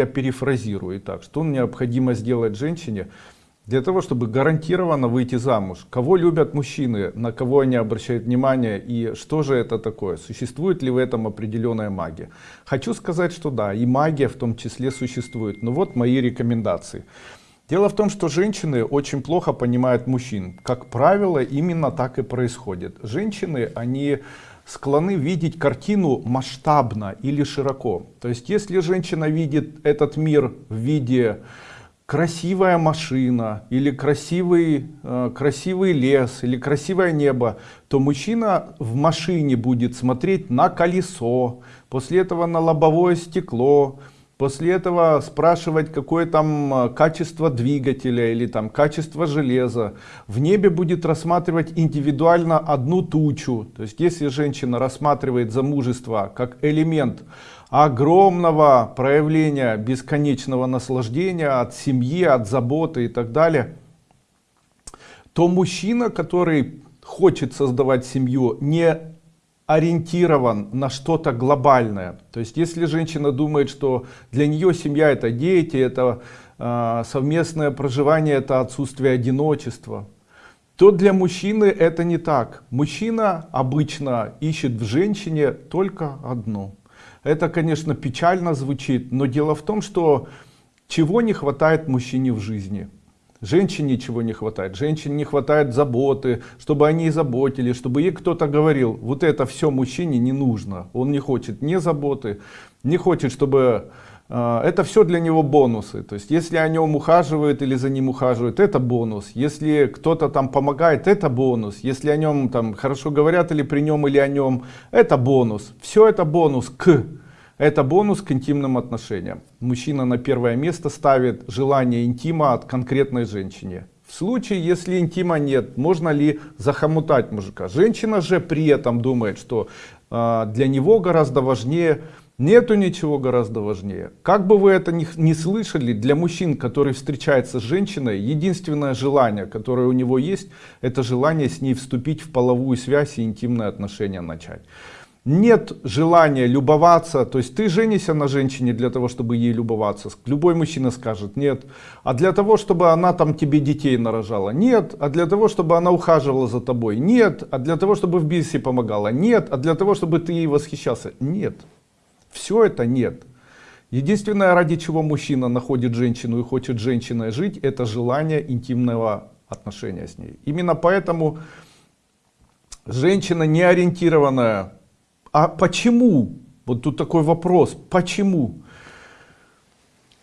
я перефразирую так, что необходимо сделать женщине для того, чтобы гарантированно выйти замуж. Кого любят мужчины, на кого они обращают внимание и что же это такое? Существует ли в этом определенная магия? Хочу сказать, что да, и магия в том числе существует. Но вот мои рекомендации. Дело в том, что женщины очень плохо понимают мужчин. Как правило, именно так и происходит. Женщины, они склонны видеть картину масштабно или широко. То есть, если женщина видит этот мир в виде красивая машина или красивый э, красивый лес или красивое небо то мужчина в машине будет смотреть на колесо после этого на лобовое стекло После этого спрашивать, какое там а, качество двигателя или там качество железа. В небе будет рассматривать индивидуально одну тучу. То есть если женщина рассматривает замужество как элемент огромного проявления бесконечного наслаждения от семьи, от заботы и так далее, то мужчина, который хочет создавать семью, не ориентирован на что-то глобальное. То есть, если женщина думает, что для нее семья это дети, это э, совместное проживание, это отсутствие одиночества, то для мужчины это не так. Мужчина обычно ищет в женщине только одну. Это, конечно, печально звучит, но дело в том, что чего не хватает мужчине в жизни – Женщине ничего не хватает, женщине не хватает заботы, чтобы они заботились, чтобы ей кто-то говорил, вот это все мужчине не нужно. Он не хочет ни заботы, не хочет, чтобы... Э, это все для него бонусы. То есть, если о нем ухаживают или за ним ухаживают, это бонус. Если кто-то там помогает, это бонус. Если о нем там хорошо говорят или при нем или о нем, это бонус. Все это бонус к это бонус к интимным отношениям. Мужчина на первое место ставит желание интима от конкретной женщине. В случае, если интима нет, можно ли захомутать мужика? Женщина же при этом думает, что э, для него гораздо важнее, нету ничего гораздо важнее. Как бы вы это ни, ни слышали, для мужчин, который встречается с женщиной, единственное желание, которое у него есть, это желание с ней вступить в половую связь и интимные отношения начать нет желания любоваться, то есть ты женишься на женщине для того, чтобы ей любоваться, любой мужчина скажет нет, а для того, чтобы она там тебе детей нарожала, нет, а для того, чтобы она ухаживала за тобой, нет, а для того, чтобы в бизнесе помогала, нет, а для того, чтобы ты ей восхищался, нет, все это нет. Единственное, ради чего мужчина находит женщину и хочет женщиной жить, это желание интимного отношения с ней. Именно поэтому женщина не ориентированная а почему? Вот тут такой вопрос. Почему?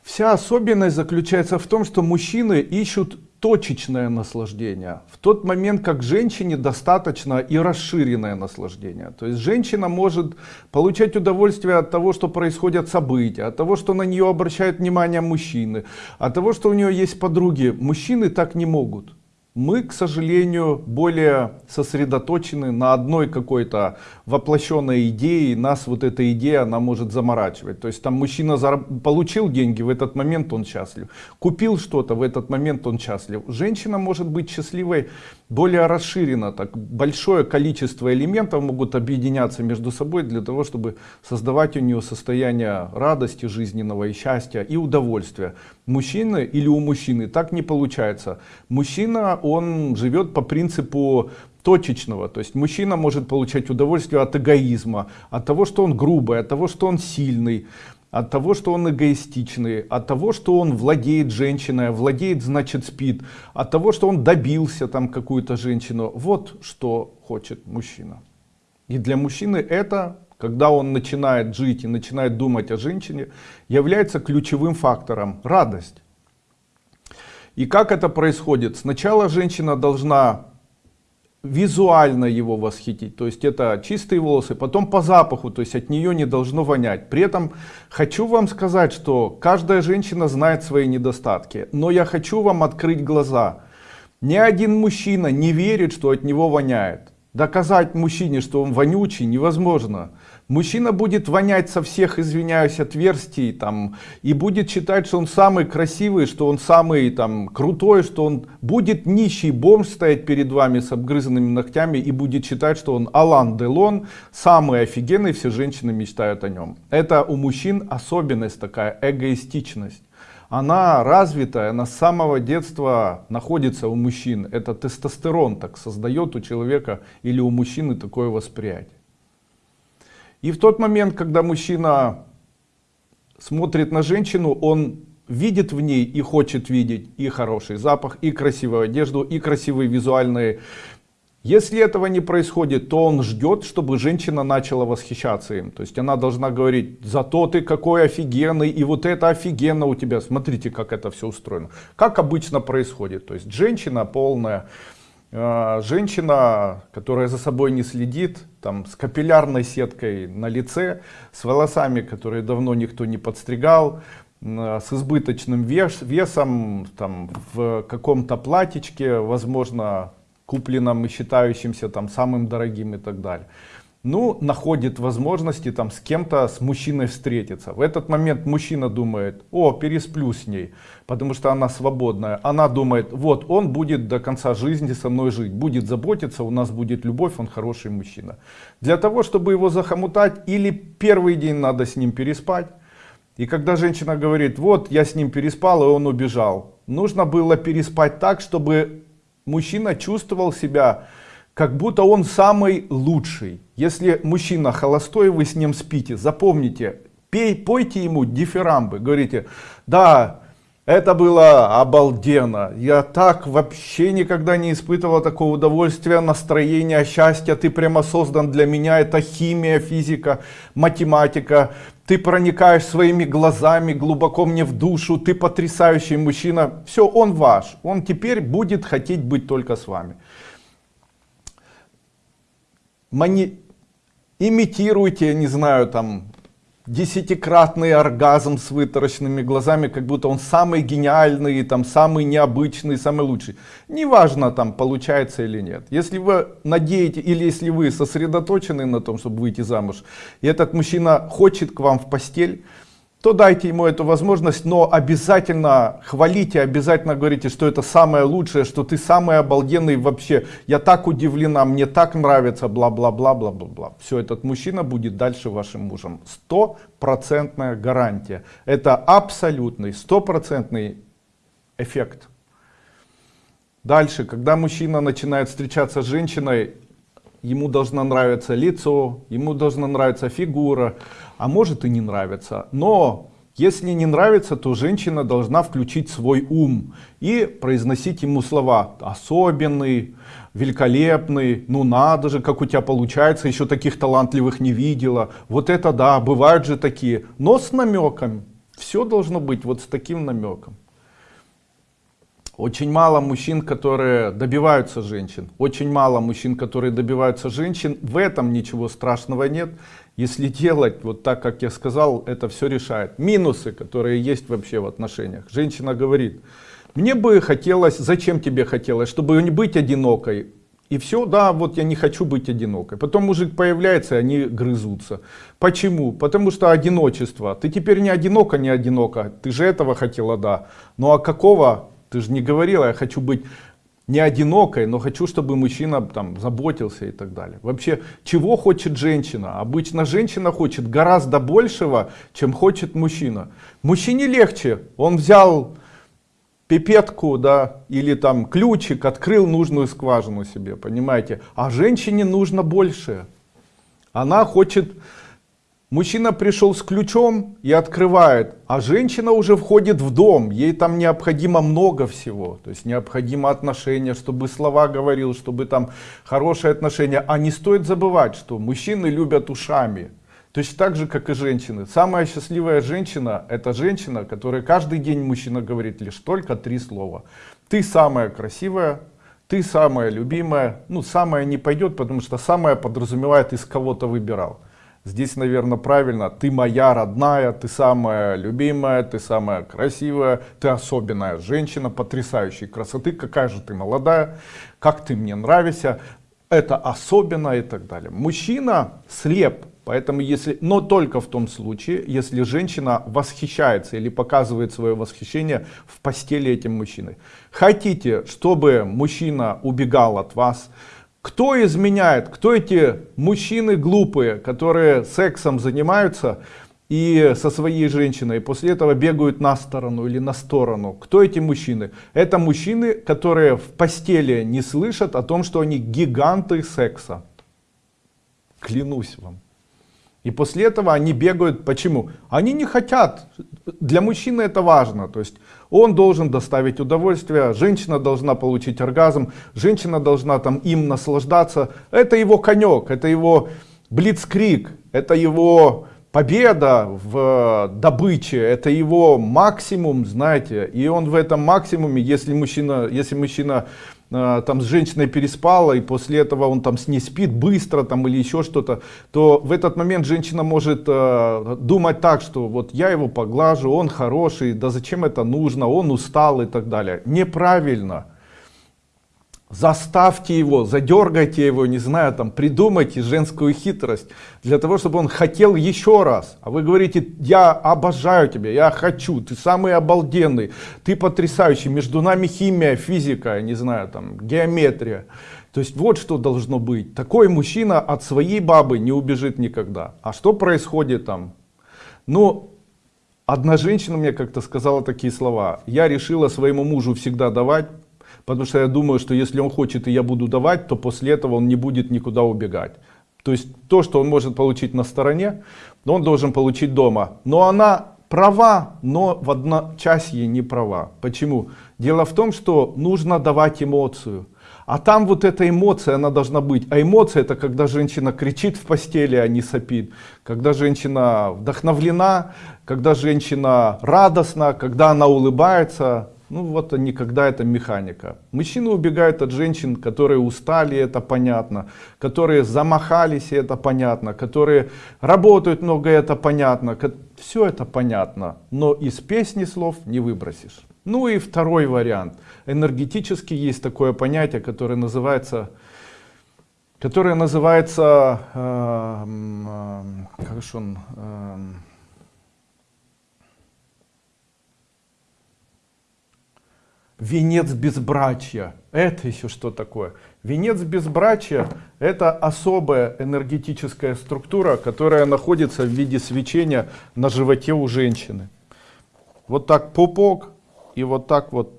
Вся особенность заключается в том, что мужчины ищут точечное наслаждение. В тот момент, как женщине достаточно и расширенное наслаждение. То есть женщина может получать удовольствие от того, что происходят события, от того, что на нее обращают внимание мужчины, от того, что у нее есть подруги. Мужчины так не могут мы, к сожалению, более сосредоточены на одной какой-то воплощенной идее, нас вот эта идея, она может заморачивать. То есть там мужчина получил деньги, в этот момент он счастлив. Купил что-то, в этот момент он счастлив. Женщина может быть счастливой более расширенно, так большое количество элементов могут объединяться между собой для того, чтобы создавать у нее состояние радости жизненного и счастья и удовольствия. Мужчины или у мужчины так не получается. Мужчина, он живет по принципу точечного. То есть мужчина может получать удовольствие от эгоизма, от того, что он грубый, от того, что он сильный, от того, что он эгоистичный, от того, что он владеет женщиной, владеет, значит спит, от того, что он добился там какую-то женщину. Вот что хочет мужчина. И для мужчины это когда он начинает жить и начинает думать о женщине, является ключевым фактором радость. И как это происходит? Сначала женщина должна визуально его восхитить, то есть это чистые волосы, потом по запаху, то есть от нее не должно вонять. При этом хочу вам сказать, что каждая женщина знает свои недостатки, но я хочу вам открыть глаза. Ни один мужчина не верит, что от него воняет. Доказать мужчине, что он вонючий, невозможно. Мужчина будет вонять со всех, извиняюсь, отверстий там, и будет считать, что он самый красивый, что он самый там крутой, что он будет нищий бомж стоять перед вами с обгрызанными ногтями и будет считать, что он Алан Делон, самый офигенный, все женщины мечтают о нем. Это у мужчин особенность такая, эгоистичность. Она развитая, она с самого детства находится у мужчин. Это тестостерон так создает у человека или у мужчины такое восприятие. И в тот момент, когда мужчина смотрит на женщину, он видит в ней и хочет видеть и хороший запах, и красивую одежду, и красивые визуальные. Если этого не происходит, то он ждет, чтобы женщина начала восхищаться им. То есть она должна говорить, зато ты какой офигенный, и вот это офигенно у тебя. Смотрите, как это все устроено. Как обычно происходит. То есть женщина полная а, женщина, которая за собой не следит, там, с капиллярной сеткой на лице, с волосами, которые давно никто не подстригал, с избыточным вес, весом, там, в каком-то платьичке, возможно, купленном и считающимся там самым дорогим и так далее ну, находит возможности там с кем-то, с мужчиной встретиться. В этот момент мужчина думает, о, пересплю с ней, потому что она свободная. Она думает, вот, он будет до конца жизни со мной жить, будет заботиться, у нас будет любовь, он хороший мужчина. Для того, чтобы его захомутать, или первый день надо с ним переспать, и когда женщина говорит, вот, я с ним переспал, и он убежал, нужно было переспать так, чтобы мужчина чувствовал себя как будто он самый лучший. Если мужчина холостой, вы с ним спите, запомните, пей, пойте ему дифирамбы, говорите, да, это было обалденно, я так вообще никогда не испытывал такого удовольствия, настроения, счастья, ты прямо создан для меня, это химия, физика, математика, ты проникаешь своими глазами глубоко мне в душу, ты потрясающий мужчина, все, он ваш, он теперь будет хотеть быть только с вами. Мани... имитируйте, не знаю, там, десятикратный оргазм с вытаращенными глазами, как будто он самый гениальный, там, самый необычный, самый лучший. Неважно, там, получается или нет. Если вы надеете, или если вы сосредоточены на том, чтобы выйти замуж, и этот мужчина хочет к вам в постель, то дайте ему эту возможность, но обязательно хвалите, обязательно говорите, что это самое лучшее, что ты самый обалденный вообще. Я так удивлена, мне так нравится, бла-бла-бла-бла-бла-бла. Все, этот мужчина будет дальше вашим мужем. Стопроцентная гарантия. Это абсолютный, стопроцентный эффект. Дальше, когда мужчина начинает встречаться с женщиной, ему должно нравиться лицо, ему должна нравиться фигура, а может и не нравится. Но если не нравится, то женщина должна включить свой ум и произносить ему слова особенный, великолепный, ну надо же, как у тебя получается, еще таких талантливых не видела. Вот это да, бывают же такие, но с намеком. Все должно быть вот с таким намеком. Очень мало мужчин, которые добиваются женщин. Очень мало мужчин, которые добиваются женщин. В этом ничего страшного нет. Если делать вот так, как я сказал, это все решает. Минусы, которые есть вообще в отношениях. Женщина говорит, мне бы хотелось, зачем тебе хотелось, чтобы не быть одинокой. И все, да, вот я не хочу быть одинокой. Потом мужик появляется, и они грызутся. Почему? Потому что одиночество. Ты теперь не одинока, не одинока. Ты же этого хотела, да. Ну а какого ты же не говорила, я хочу быть не одинокой, но хочу, чтобы мужчина там заботился и так далее. Вообще, чего хочет женщина? Обычно женщина хочет гораздо большего, чем хочет мужчина. Мужчине легче, он взял пипетку, да, или там ключик, открыл нужную скважину себе, понимаете? А женщине нужно больше. Она хочет Мужчина пришел с ключом и открывает, а женщина уже входит в дом. Ей там необходимо много всего. То есть необходимо отношения, чтобы слова говорил, чтобы там хорошие отношения. А не стоит забывать, что мужчины любят ушами. Точно так же, как и женщины. Самая счастливая женщина, это женщина, которая каждый день мужчина говорит лишь только три слова. Ты самая красивая, ты самая любимая. Ну, самая не пойдет, потому что самая подразумевает, из кого-то выбирал. Здесь, наверное, правильно. Ты моя родная, ты самая любимая, ты самая красивая, ты особенная женщина, потрясающей красоты. Какая же ты молодая, как ты мне нравишься. Это особенно и так далее. Мужчина слеп Поэтому если, но только в том случае, если женщина восхищается или показывает свое восхищение в постели этим мужчиной. Хотите, чтобы мужчина убегал от вас, кто изменяет, кто эти мужчины глупые, которые сексом занимаются, и со своей женщиной, после этого бегают на сторону или на сторону. Кто эти мужчины? Это мужчины, которые в постели не слышат о том, что они гиганты секса. Клянусь вам. И после этого они бегают. Почему? Они не хотят. Для мужчины это важно. То есть он должен доставить удовольствие, женщина должна получить оргазм, женщина должна там им наслаждаться. Это его конек, это его блицкрик, это его победа в добыче это его максимум знаете и он в этом максимуме если мужчина если мужчина там с женщиной переспала и после этого он там с ней спит быстро там или еще что-то то в этот момент женщина может э, думать так что вот я его поглажу он хороший да зачем это нужно он устал и так далее. Неправильно Заставьте его, задергайте его, не знаю, там, придумайте женскую хитрость, для того, чтобы он хотел еще раз. А вы говорите, я обожаю тебя, я хочу, ты самый обалденный, ты потрясающий, между нами химия, физика, не знаю, там, геометрия. То есть вот что должно быть. Такой мужчина от своей бабы не убежит никогда. А что происходит там? Ну, одна женщина мне как-то сказала такие слова. Я решила своему мужу всегда давать, Потому что я думаю, что если он хочет и я буду давать, то после этого он не будет никуда убегать. То есть то, что он может получить на стороне, он должен получить дома. Но она права, но в одночасье не права. Почему? Дело в том, что нужно давать эмоцию. А там вот эта эмоция, она должна быть. А эмоция это когда женщина кричит в постели, а не сопит. Когда женщина вдохновлена, когда женщина радостна, когда она улыбается. Ну вот они, когда это механика. Мужчины убегают от женщин, которые устали, это понятно. Которые замахались, это понятно. Которые работают много, это понятно. Все это понятно. Но из песни слов не выбросишь. Ну и второй вариант. Энергетически есть такое понятие, которое называется которое называется э, э, как же он э, венец безбрачия. Это еще что такое? Венец безбрачия – это особая энергетическая структура, которая находится в виде свечения на животе у женщины. Вот так пупок и вот так вот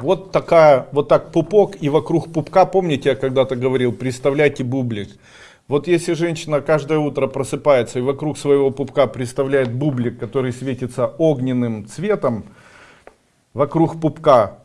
Вот такая, вот так пупок и вокруг пупка, помните, я когда-то говорил, представляйте бублик. Вот если женщина каждое утро просыпается и вокруг своего пупка представляет бублик, который светится огненным цветом, вокруг пупка,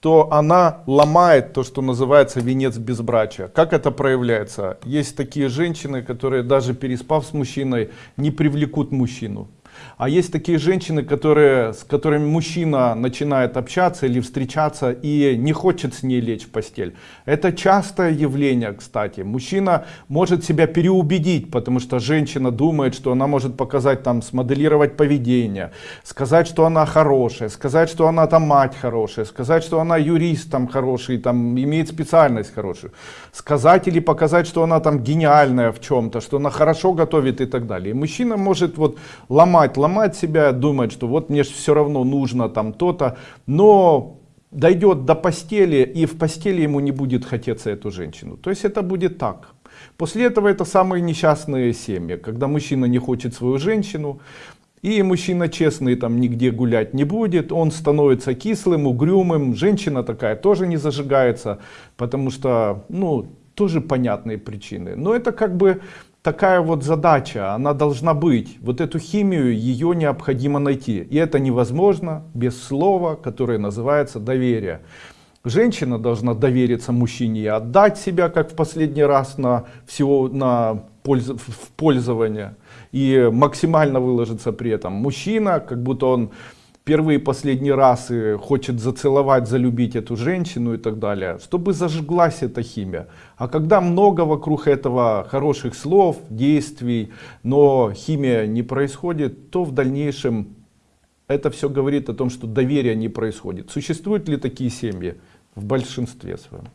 то она ломает то, что называется венец безбрачия. Как это проявляется? Есть такие женщины, которые даже переспав с мужчиной, не привлекут мужчину. А есть такие женщины, которые, с которыми мужчина начинает общаться или встречаться и не хочет с ней лечь в постель. Это частое явление, кстати. Мужчина может себя переубедить, потому что женщина думает, что она может показать там, смоделировать поведение, сказать, что она хорошая, сказать, что она там мать хорошая, сказать, что она юрист там хороший, там имеет специальность хорошую, сказать или показать, что она там гениальная в чем-то, что она хорошо готовит и так далее. И мужчина может вот ломать ломать себя, думать, что вот мне все равно нужно там то-то, но дойдет до постели и в постели ему не будет хотеться эту женщину. То есть это будет так. После этого это самые несчастные семьи, когда мужчина не хочет свою женщину, и мужчина честный там нигде гулять не будет, он становится кислым, угрюмым, женщина такая тоже не зажигается, потому что, ну, тоже понятные причины. Но это как бы такая вот задача, она должна быть. Вот эту химию, ее необходимо найти. И это невозможно без слова, которое называется доверие. Женщина должна довериться мужчине и отдать себя, как в последний раз, на всего на польз, в пользование. И максимально выложиться при этом. Мужчина, как будто он первый и последний раз и хочет зацеловать, залюбить эту женщину и так далее, чтобы зажглась эта химия. А когда много вокруг этого хороших слов, действий, но химия не происходит, то в дальнейшем это все говорит о том, что доверия не происходит. Существуют ли такие семьи? В большинстве своем.